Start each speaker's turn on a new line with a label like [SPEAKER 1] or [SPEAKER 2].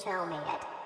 [SPEAKER 1] tell me it.